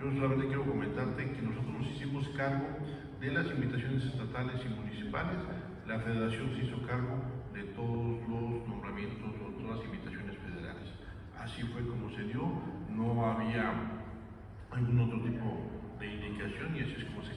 yo solamente quiero comentarte que nosotros nos hicimos cargo de las invitaciones estatales y municipales, la federación se hizo cargo de todos los nombramientos o todas las invitaciones federales. Así fue como se dio, no había algún otro tipo de indicación y así es como se